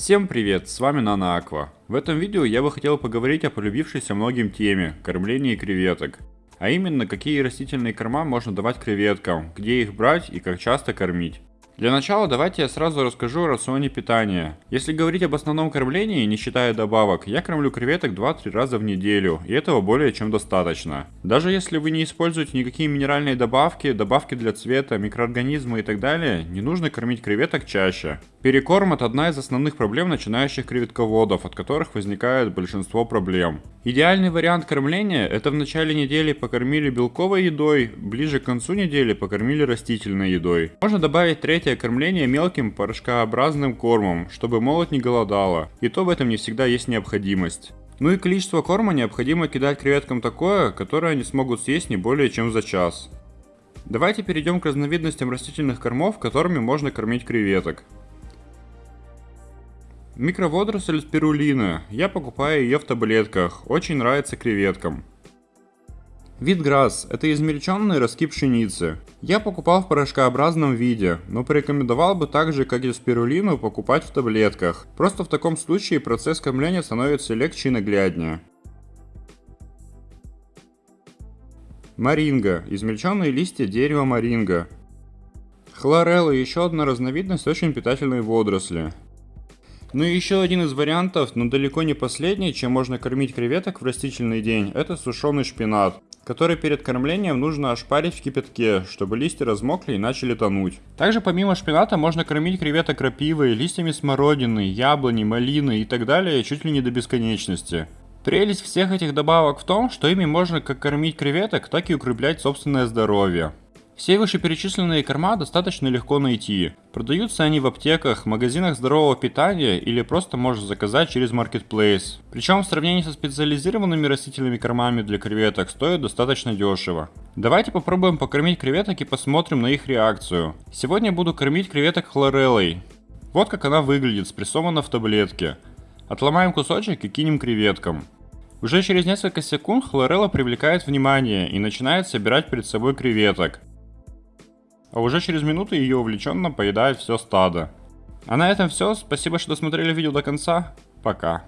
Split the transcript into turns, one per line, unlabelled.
Всем привет, с вами Нана Аква. В этом видео я бы хотел поговорить о полюбившейся многим теме – кормлении креветок. А именно, какие растительные корма можно давать креветкам, где их брать и как часто кормить. Для начала давайте я сразу расскажу о рационе питания. Если говорить об основном кормлении, не считая добавок, я кормлю креветок 2-3 раза в неделю, и этого более чем достаточно. Даже если вы не используете никакие минеральные добавки, добавки для цвета, микроорганизмы и так далее, не нужно кормить креветок чаще. Перекорм это одна из основных проблем начинающих креветководов, от которых возникает большинство проблем. Идеальный вариант кормления это в начале недели покормили белковой едой, ближе к концу недели покормили растительной едой. Можно добавить третье кормление мелким порошкообразным кормом, чтобы молот не голодала, и то в этом не всегда есть необходимость. Ну и количество корма необходимо кидать креветкам такое, которое они смогут съесть не более чем за час. Давайте перейдем к разновидностям растительных кормов, которыми можно кормить креветок. Микроводоросль спирулина. Я покупаю ее в таблетках. Очень нравится креветкам. Витграсс – это измельченный ростки пшеницы. Я покупал в порошкообразном виде, но порекомендовал бы также, как и спирулину, покупать в таблетках. Просто в таком случае процесс кормления становится легче и нагляднее. Маринга – измельченные листья дерева маринга. Хлорелла – еще одна разновидность очень питательной водоросли. Ну и еще один из вариантов, но далеко не последний, чем можно кормить креветок в растительный день, это сушеный шпинат который перед кормлением нужно ошпарить в кипятке, чтобы листья размокли и начали тонуть. Также помимо шпината можно кормить креветок крапивой, листьями смородины, яблони, малины и так далее чуть ли не до бесконечности. Прелесть всех этих добавок в том, что ими можно как кормить креветок, так и укреплять собственное здоровье. Все вышеперечисленные корма достаточно легко найти. Продаются они в аптеках, магазинах здорового питания или просто можешь заказать через Marketplace. Причем в сравнении со специализированными растительными кормами для креветок стоят достаточно дешево. Давайте попробуем покормить креветок и посмотрим на их реакцию. Сегодня буду кормить креветок хлореллой. Вот как она выглядит, спрессована в таблетке. Отломаем кусочек и кинем креветкам. Уже через несколько секунд хлорелла привлекает внимание и начинает собирать перед собой креветок а уже через минуту ее увлеченно поедает все стадо. А на этом все, спасибо, что досмотрели видео до конца, пока.